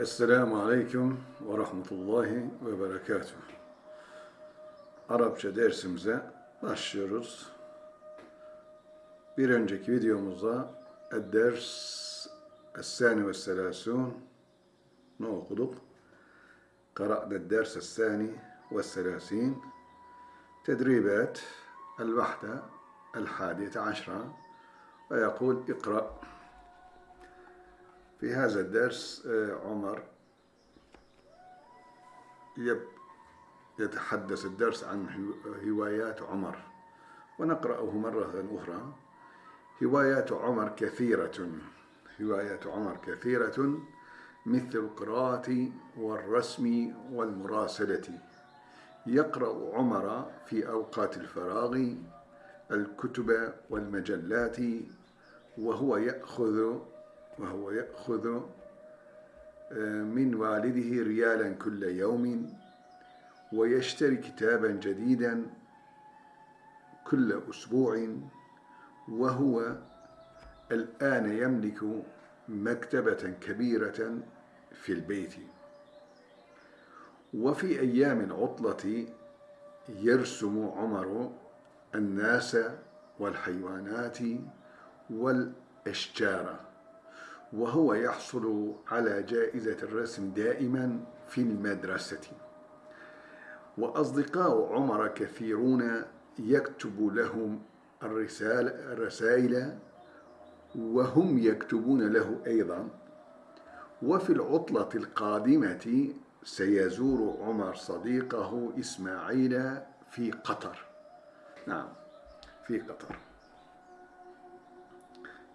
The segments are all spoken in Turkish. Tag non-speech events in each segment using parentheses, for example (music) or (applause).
Esselamu Aleyküm ve Rahmetullahi ve Berekatuhu. Arapça dersimize başlıyoruz. Bir önceki videomuzda Edders Essani ve Selasun ne okuduk? Kara'da ders Essani ve Selasin Tedribet El-Vahde El-Hadiyete Aşra ve yakul ikra' في هذا الدرس عمر يتحدث الدرس عن هوايات عمر ونقرأه مرة أخرى. هوايات عمر كثيرة هوايات عمر كثيرة مثل القراءة والرسم والمراسلة. يقرأ عمر في أوقات الفراغ الكتب والمجلات وهو يأخذ وهو يأخذ من والده ريالا كل يوم ويشتري كتابا جديدا كل أسبوع وهو الآن يملك مكتبة كبيرة في البيت. وفي أيام العطلة يرسم عمر الناس والحيوانات والأشجار. وهو يحصل على جائزة الرسم دائما في المدرسة. وأصدقاء عمر كثيرون يكتب لهم الرسالة الرسائل وهم يكتبون له أيضا. وفي العطلة القادمة سيزور عمر صديقه إسماعيل في قطر. نعم في قطر.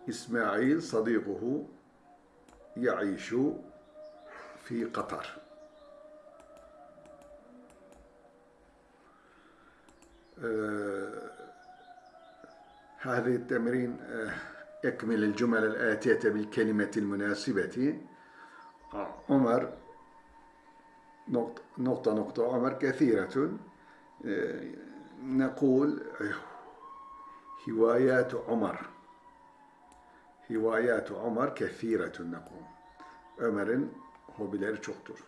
إسماعيل صديقه يعيش في قطر. آه هذه التمرين آه يكمل الجمل الآتية بالكلمة المناسبة. عمر نقطة نقطة, نقطة عمر كثيرة. آه نقول هوايات عمر. Hivayatu Ömer kefiretun nekum. Ömer'in hobileri çoktur.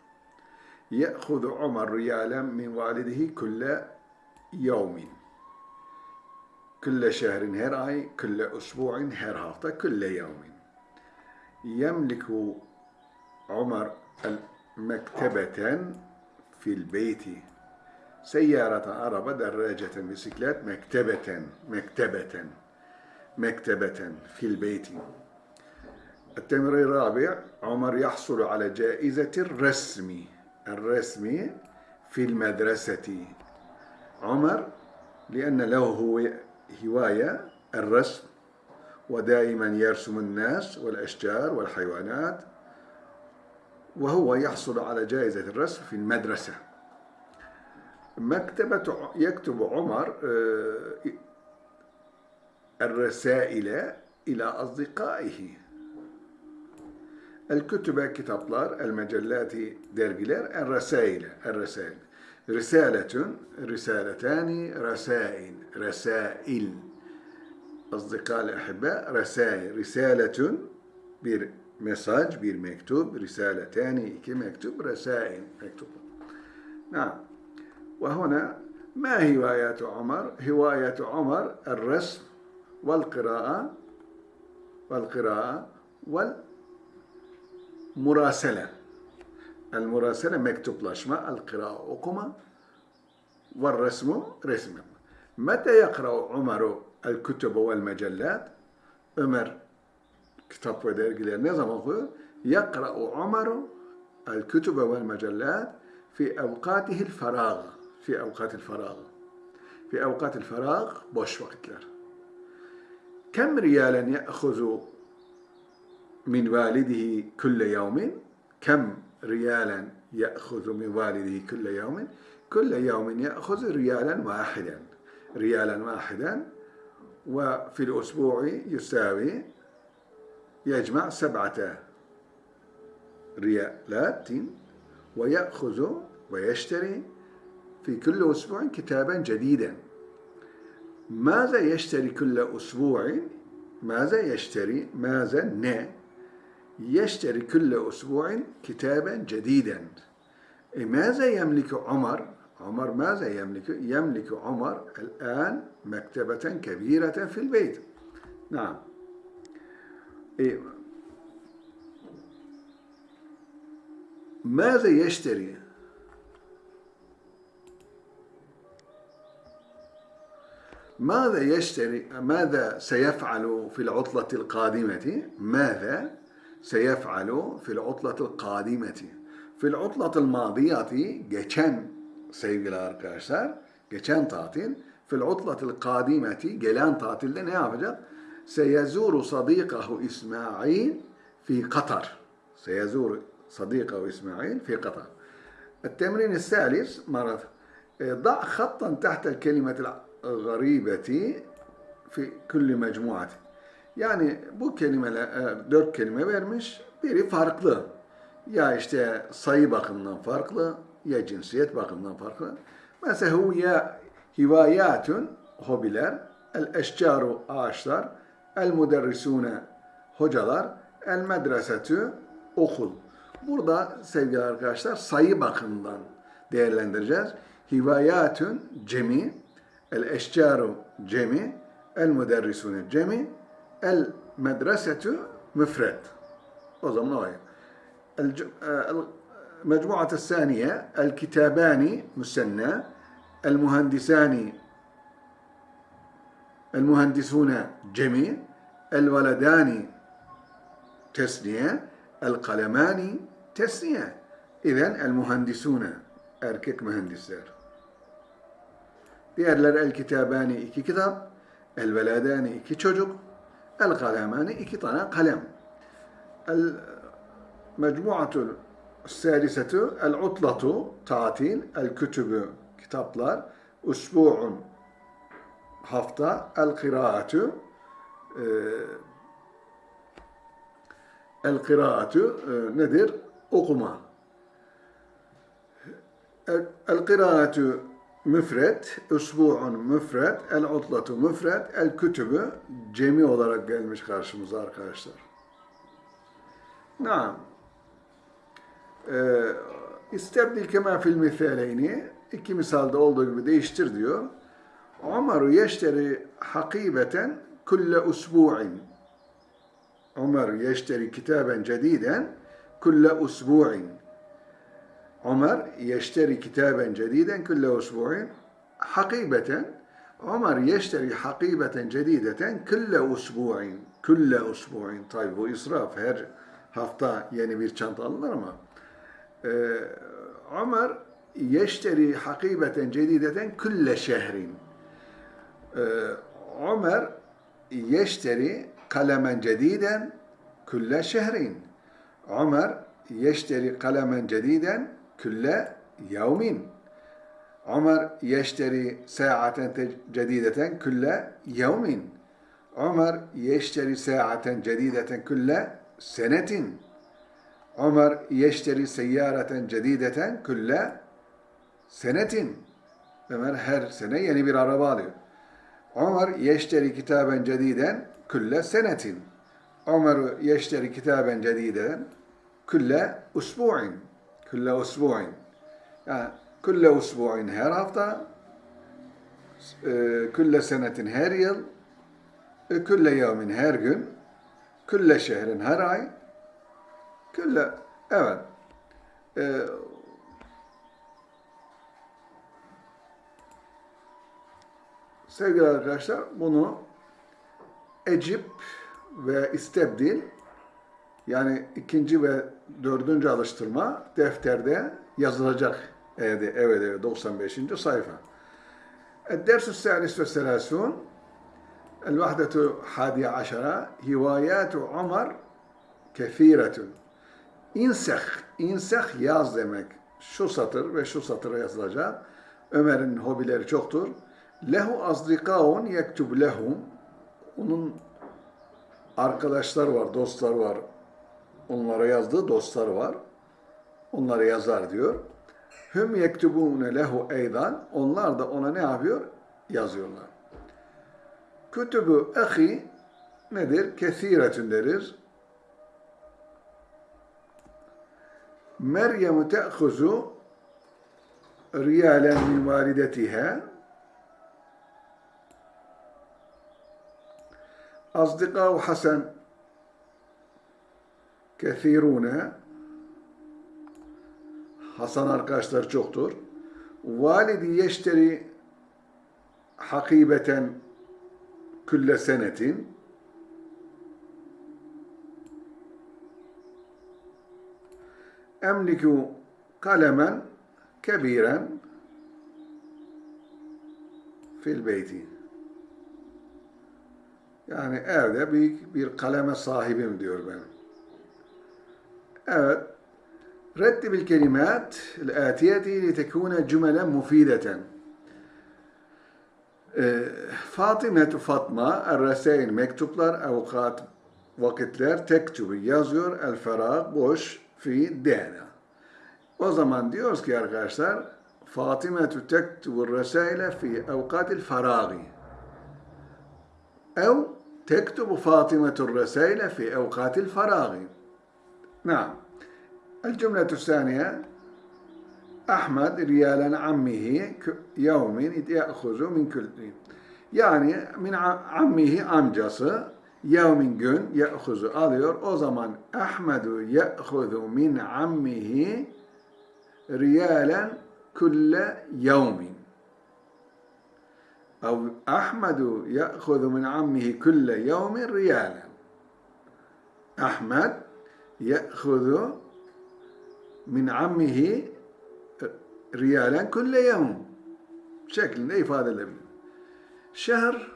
Ye'hudu Ömer riyalen min validihi külle yevmin. Külle şehrin her ay, külle usbu'in her hafta, külle yevmin. Yemliku Ömer el mektebeten fil beyti. Seyyarata araba, derreceten bisiklet, mektebeten, mektebeten. مكتبة في البيت. التمرين الرابع عمر يحصل على جائزة الرسم الرسم في المدرسة. عمر لأن له هواية الرسم ودائما يرسم الناس والأشجار والحيوانات وهو يحصل على جائزة الرسم في المدرسة. مكتبة يكتب عمر الرسائل إلى أصدقائه الكتب kitaplar, المجلات dergiler, الرسائل الرسائل رسالة رسالتان رسائل رسائل أصدقاء الأحباء رسائل رسالة bir mesaj, bir mektup, risaletani, iki mektup, resail, mektup. نعم وهنا ما هوايات عمر؟ هواية عمر الرسم vel kıraa vel kıraa vel murasele. El murasele mektuplaşma el kıraa okuma vel resmu resim yapma. Mete yakra'u umaru el kütübü vel mecellat Ömer kitap ve dergileri ne zaman okuyor? Yakra'u umaru el kütübü vel mecellat fi evkatihil ferag fi evkatil ferag fi evkatil ferag boş vakitler. كم ريالا يأخذ من والده كل يوم؟ كم ريالا يأخذ من والده كل يوم؟ كل يوم يأخذ ريالا واحدا. ريالا واحدا وفي الأسبوع يساوي يجمع سبعة ريالات ويأخذ ويشتري في كل أسبوع كتابا جديدا. ماذا يشتري كل أسبوع؟ ماذا يشتري؟ ماذا؟ ن. يشتري كل أسبوع كتابا جديدا. إيه، ماذا يملك عمر؟ عمر ماذا يملك؟ يملك عمر الآن مكتبة كبيرة في البيت. نعم. إيه، ماذا يشتري؟ ماذا يشتري ماذا سيفعل في العطلة القادمة ماذا سيفعل في العطلة القادمة في العطلة الماضية geçen sevgili arkadaşlar geçen tatil fil utlatil kadimeti gelen tatilde ne yapacak? Seyezuru sadikahu İsmail fi Katar. Seyezuru صديقه إسماعيل في قطر التمرين الثالث مرة ضع خطا تحت الكلمة garibeti fi külli mecmuati. Yani bu kelimeler e, dört kelime vermiş. Biri farklı. Ya işte sayı bakımından farklı ya cinsiyet bakımından farklı. Mesela huya hivayatun hobiler, el eşcaru ağaçlar, el müderrisune hocalar, el medresetü okul. Burada sevgili arkadaşlar sayı bakımından değerlendireceğiz. Hivayatün cemi الأشجار جمع المدرسون جمع المدرسة مفرد. وضمناها المجموعة الثانية الكتابان مسنى المهندسان المهندسون جمع الولدان تسنية القلمان تسنية. إذا المهندسون أركك مهندسات Diğerleri el kitabani iki kitap, el veladani iki çocuk, el kalemani iki tane kalem. El mecmuatul salisetu el utlatu tatil, el kütübü kitaplar, usbu'un hafta, el kıraatü el kıraatü nedir? Okuma. El kıraatü müfret, usbu'un müfret, el utlatu müfret, el kütübü cemi olarak gelmiş karşımıza arkadaşlar. Naam. Ee, İstebdil kema fil misaleyni iki misalde olduğu gibi değiştir diyor. Umaru yeşteri hakibeten kulle usbu'in. Umar yeşteri kitaben cediden kulle usbu'in. Ömer yeşteri kitaben cediden kulle usbu'in. Hakibeten Ömer yeşteri hakibeten cedideten kulle usbu'in. Kulle usbu'in. Tabi bu israf. Her hafta yeni bir çanta alınır ama e, Ömer yeşteri hakibeten cedideten kulle şehrin. E, Ömer yeşteri kalemen cediden kulle şehrin. Ömer yeşteri kalemen cediden kulle yevmin. Ömer yeşteri saaten cedideten kulle yevmin. Ömer yeşteri saaten cedideten kulle senetin. Ömer yeşteri seyyareten cedideten kulle senetin. Ömer her sene yeni bir araba alıyor. Ömer yeşteri kitaben cediden kulle senetin. Ömer yeşteri kitaben cediden kulle usbu'in. Kulle usbu'in. Yani kulle usbu'in her hafta, kulle senetin her yıl, kulle yevmin her gün, kulle şehrin her ay, kulle, evet, Sevgili arkadaşlar bunu ecip ve istebdil yani ikinci ve dördüncü alıştırma defterde yazılacak evde, evet, evet 95. sayfa. الدرس الثالث والثلاثون الوحدة حادية عشرة هوايات عمر كثيرة İnseh, inseh yaz demek. Şu satır ve şu satıra yazılacak. Ömer'in hobileri çoktur. Lehu azdikaun yektub lehum. Onun arkadaşlar var, dostlar var. onlara yazdığı dostlar var. Onlara yazar diyor. Hüm yektubune lehu eydan. Onlar da ona ne yapıyor? Yazıyorlar. Kütübü ehi nedir? Kesiretün deriz. Meryem'ü te'huzu riyalen min validetihe Azdikav Hasan kethirune Hasan arkadaşlar çoktur. Validi yeşteri hakibeten külle senetin emliku kalemen kebiren fil beyti. Yani evde büyük bir kaleme sahibim diyor benim. Evet. رتب الكلمات الآتية لتكون جملا مفيدة. Fatıma Fatma el mektuplar avukat vakitler tektubu yazıyor el ferah boş fi dena. O zaman diyoruz ki arkadaşlar Fatıma tektubu resaile fi avukatil faragi. Ev تكتب فاطمة الرسائل في أوقات الفراغ نعم الجملة الثانية أحمد ريالا عمه يوم يأخذ من كل yani min ammihi amcası yevmin gün ye'huzu alıyor. O zaman Ahmedu ye'huzu min ammihi riyalen kulle yevmin. أو أحمد يأخذ من عمه كل يوم ريالا أحمد يأخذ من عمه riyalen kulle yevm şeklinde ifade edebilir. Şehr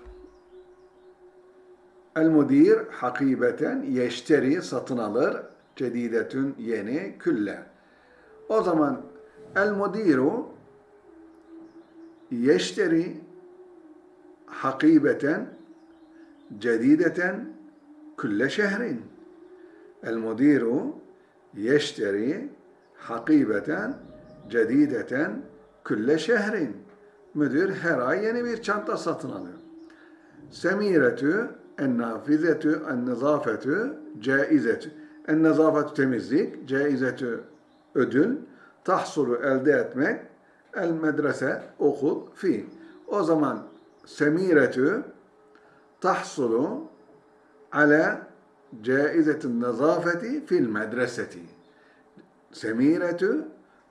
el mudir hakibeten yeşteri satın alır cedidetün yeni külle. O zaman el mudiru yeşteri hakibeten cedideten külle şehrin. Mudiru yeşteri hakibeten cedideten külle şehrin. Müdür her ay yeni bir çanta satın alıyor. Semiretü en-nafizetü en-nizafetü caizetü. En-nizafetü temizlik, caizetü ödül, tahsulu elde etmek, el medrese okul fi. O zaman semiretü tahsulu ala caizetin nazafeti fil medreseti. Semiretü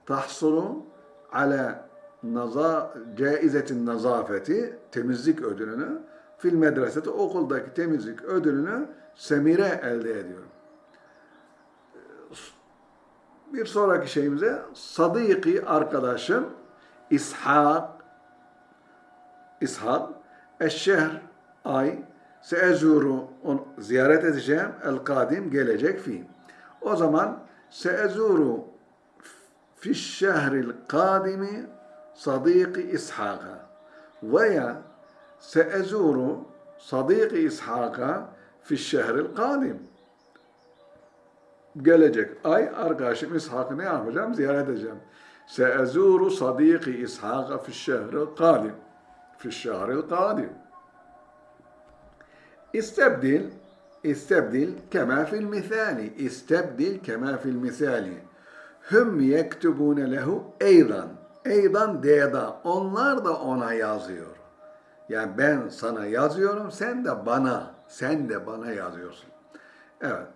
tahsulu ala naza, caizetin nazafeti temizlik ödülünü fil medreseti okuldaki temizlik ödülünü semire elde ediyor. Bir sonraki şeyimize sadiki arkadaşım İshak İshak Eşşehr ay Seezuru onu ziyaret edeceğim. El kadim gelecek fi. O zaman seezuru fiş şehril kadimi sadiki İshak'a veya seezuru sadiki İshak'a fiş şehril kadim gelecek ay arkadaşım İshak'ı ne yapacağım? Ziyaret edeceğim. Seezuru sadiki İshak'a fiş şehril kadim. Fiş şehril kadim. İstebdil, istebdil kema fil misali, istebdil kema fil misali. Hüm yektubune lehu eydan, eydan deda, onlar da ona yazıyor. Yani ben sana yazıyorum, sen de bana, sen de bana yazıyorsun. Evet.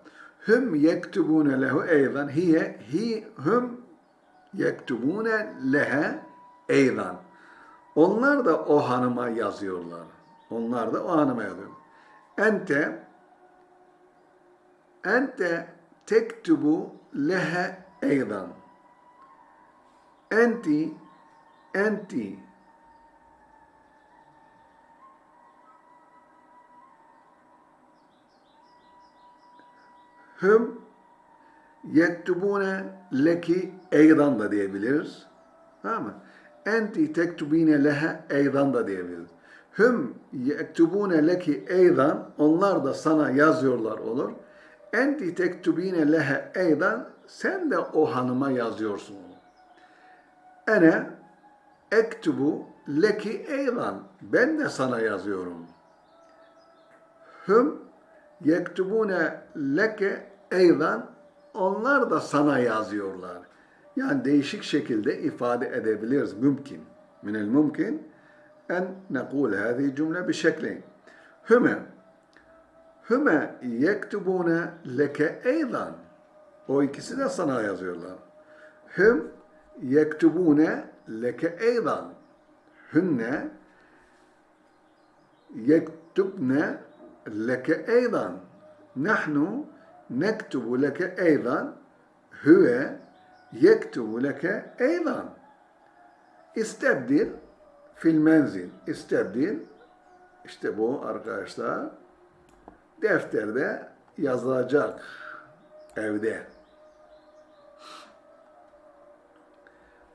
Hüm yektubune lehu eydan, hiye, hi, hüm yektubune lehe eydan. Onlar da o hanıma yazıyorlar. Onlar da o hanıma yazıyor. Ente ente tektubu lehe eydan. Enti enti hüm yektubune leki eydan da diyebiliriz. Tamam mı? enti tektubine lehe eydan da diyebiliriz. Hüm yektubune leki eydan onlar da sana yazıyorlar olur. Enti tektubine lehe eydan sen de o hanıma yazıyorsun. Ene ektubu leki eydan ben de sana yazıyorum. Hüm yektubune leke eydan onlar da sana yazıyorlar. Yani değişik şekilde ifade edebiliriz. Mümkün. Minel mümkün nekul hadi cümle bir şekli. Hüme Hüme yektubune leke eydan. O ikisi de sana yazıyorlar. Hüm yektubune leke eydan. Hünne yektubne leke eydan. Nahnu nektubu leke eydan. Hüve yektubu leke eydan. İstebdil fil menzil. İşte bu arkadaşlar defterde yazılacak evde.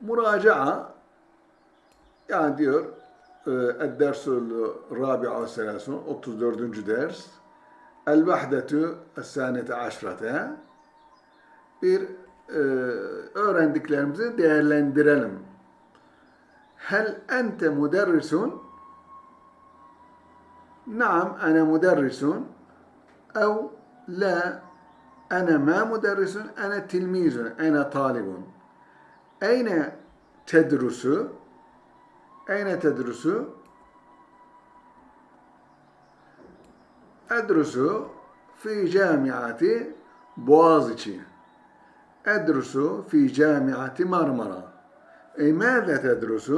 Muraca'a yani diyor Ed-Dersul Rabi'a Selasun 34. ders El-Vahdetu Es-Sanete Aşrate bir e, öğrendiklerimizi değerlendirelim. Hel ente müderrisun? Naam, ana müderrisun. أو لا أنا ما مدرس أنا تلميذ أنا طالب أين تدرس أين تدرس أدرس في جامعة بوازيتشي أدرس في جامعة مرمرة أي ماذا تدرس؟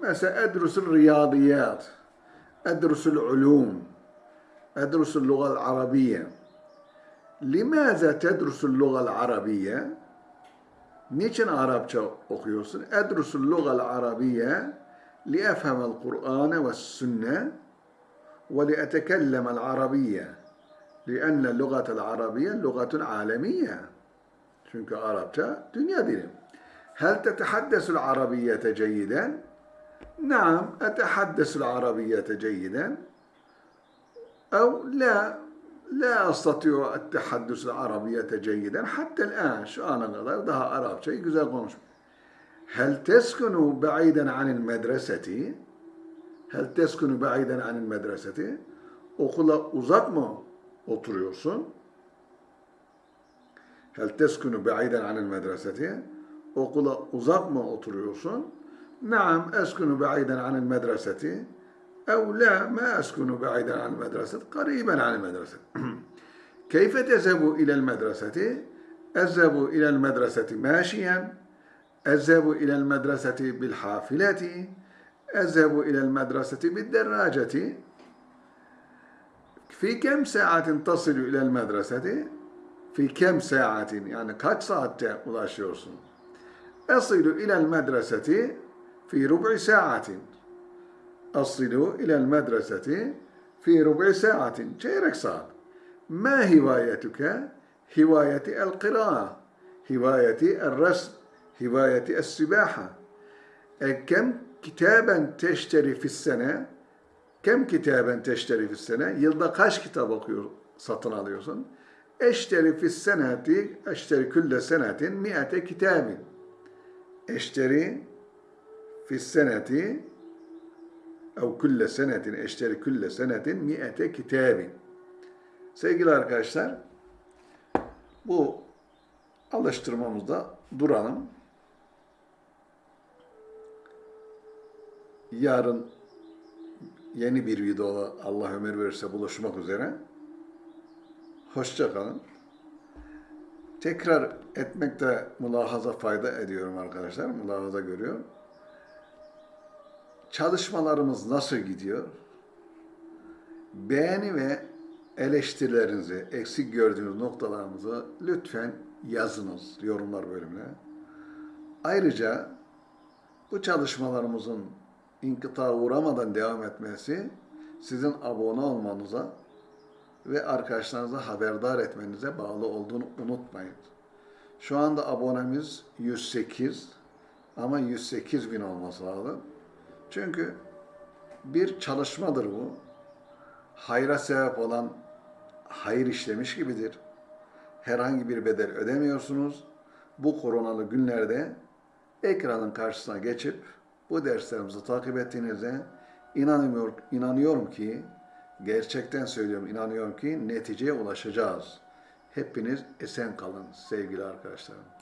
مثلا أدرس الرياضيات أدرس العلوم أدرس اللغة العربية لماذا تدرس اللغة العربية؟ Niçin Arapça okuyorsun? أدرس اللغة العربية لأفهم القرآن والسنة ولأتكلم العربية لأن اللغة العربية لغة عالمية çünkü Arapça dünya dili. هل تتحدث العربية جيدا؟ نعم أتحدث العربية جيدا أو لا لا أستطيع التحدث العربية جيدا حتى الآن şu ana kadar daha Arapçayı güzel konuşmuyorum. هل تسكن بعيدا عن المدرسة؟ هل تسكن بعيدا عن المدرسة? Okula uzak mı oturuyorsun? هل تسكن بعيدا عن المدرسة؟ Okula uzak mı oturuyorsun? نعم أسكن بعيدا عن المدرسة أو لا ما أسكن بعيدا عن المدرسة قريبا عن المدرسة (clears throat) كيف تذهب إلى المدرسة؟ أذهب إلى المدرسة ماشيا أذهب إلى المدرسة بالحافلة أذهب إلى المدرسة بالدراجة في كم ساعة تصل إلى المدرسة؟ في كم ساعة يعني kaç saatte ulaşıyorsun? أصل إلى المدرسة في ربع ساعة أصل إلى المدرسة في ربع ساعة çeyrek saat ما هوايتك؟ هواية القراءة هواية الرسم هواية السباحة كم كتابا تشتري في السنة كم كتابا تشتري في السنة yılda kaç kitap okuyor satın alıyorsun eşteri fi seneti eşteri külle senetin mi'ate kitabin eşteri fi seneti ev külle senetin eşteri külle senetin mi'ete kitabin sevgili arkadaşlar bu alıştırmamızda duralım. Yarın yeni bir videoda Allah ömür verirse buluşmak üzere. Hoşça kalın. Tekrar etmekte mülahaza fayda ediyorum arkadaşlar. Mülahaza görüyorum. Çalışmalarımız nasıl gidiyor? Beğeni ve eleştirilerinizi, eksik gördüğünüz noktalarımızı lütfen yazınız yorumlar bölümüne. Ayrıca bu çalışmalarımızın inkıta uğramadan devam etmesi sizin abone olmanıza ve arkadaşlarınıza haberdar etmenize bağlı olduğunu unutmayın. Şu anda abonemiz 108 ama 108 bin olması lazım. Çünkü bir çalışmadır bu. Hayra sebep olan hayır işlemiş gibidir. Herhangi bir bedel ödemiyorsunuz. Bu koronalı günlerde ekranın karşısına geçip bu derslerimizi takip ettiğinizde inanıyorum, inanıyorum ki gerçekten söylüyorum inanıyorum ki neticeye ulaşacağız. Hepiniz esen kalın sevgili arkadaşlarım.